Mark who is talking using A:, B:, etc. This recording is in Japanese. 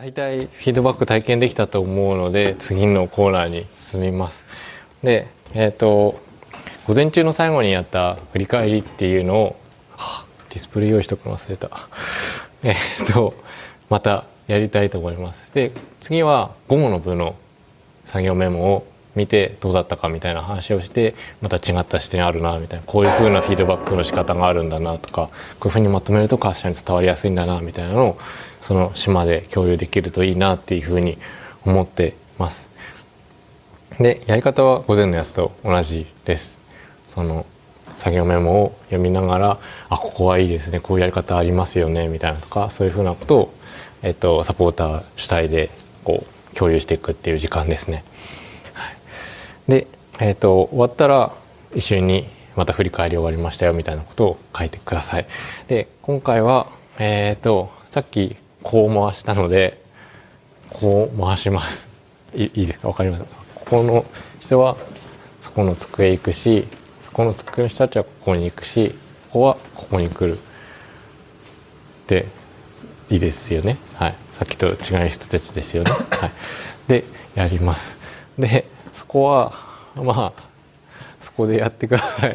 A: 大体フィードバック体験できたと思うので次のコーナーに進みます。で、えっ、ー、と午前中の最後にやった振り返りっていうのを、ディスプレイ用意しとくの忘れた。えっ、とまたやりたいと思います。で次は午後の部の作業メモを見てどうだったかみたいな話をしてまた違った視点あるなみたいなこういう風なフィードバックの仕方があるんだなとかこういう風にまとめると会社に伝わりやすいんだなみたいなのをその島で共有できるといいなっていうふうに思ってます。でやり方は午前のやつと同じです。その作業メモを読みながらあここはいいですねこういうやり方ありますよねみたいなとかそういうふうなことを、えっと、サポーター主体でこう共有していくっていう時間ですね。で、えっと、終わったら一緒にまた振り返り終わりましたよみたいなことを書いてください。で今回は、えっとさっきこう回したのでこう回します。いいですか？分かりますここの人はそこの机行くしそこの机の人たちはここに行くしここはここに来る。でいいですよね？はい。さっきと違う人たちですよね？はい。でやります。でそこはまあそこでやってください。